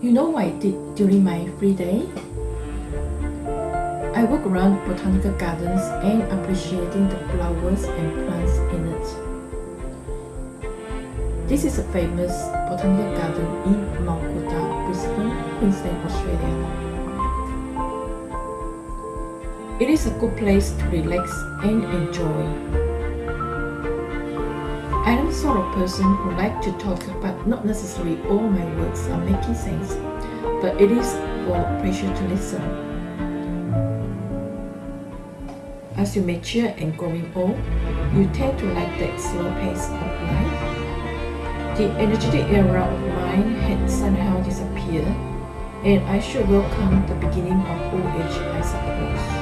You know what I did during my free day? I walk around botanical gardens and appreciating the flowers and plants in it. This is a famous botanical garden in Mount Coot-tha, Brisbane, Queensland, Australia. It is a good place to relax and enjoy. Sort of person who like to talk but not necessarily all my words are making sense, but it is for pleasure to listen. As you mature and growing old, you tend to like that slow pace of life. The energetic era of mine had somehow disappeared, and I should welcome the beginning of old age, I suppose.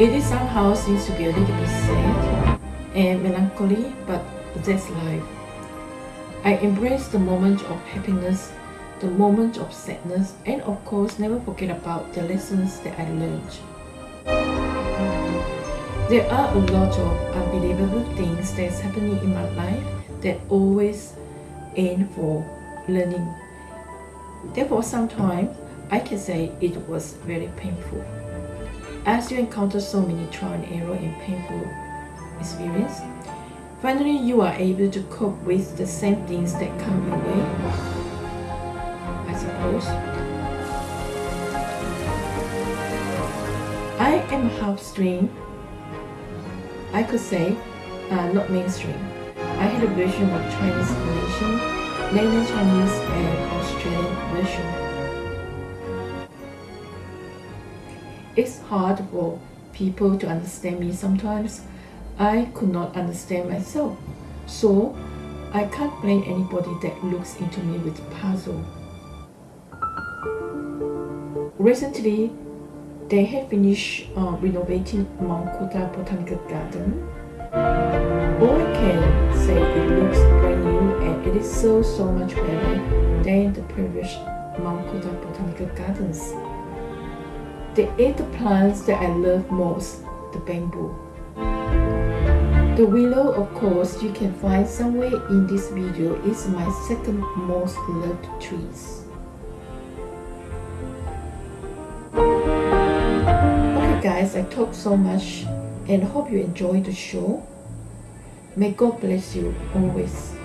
It is somehow seems to be a little bit sad and melancholy, but that's life. I embrace the moment of happiness, the moment of sadness, and of course never forget about the lessons that I learned. There are a lot of unbelievable things that's happening in my life that always aim for learning. Therefore, sometimes I can say it was very painful. As you encounter so many trial and error and painful experience, finally you are able to cope with the same things that come your way, I suppose. I am half stream. I could say, uh, not mainstream. I had a version of Chinese Malaysian, mainland Chinese and Australian version. It's hard for people to understand me sometimes. I could not understand myself. So I can't blame anybody that looks into me with puzzle. Recently, they have finished uh, renovating Mount Coot-tha Botanical Garden. All I can say it looks brand new and it is so so much better than the previous Mount Coot-tha Botanical Gardens. They ate the plants that I love most, the bamboo. The willow, of course, you can find somewhere in this video is my second most loved trees. Okay guys, I talked so much and hope you enjoy the show. May God bless you always.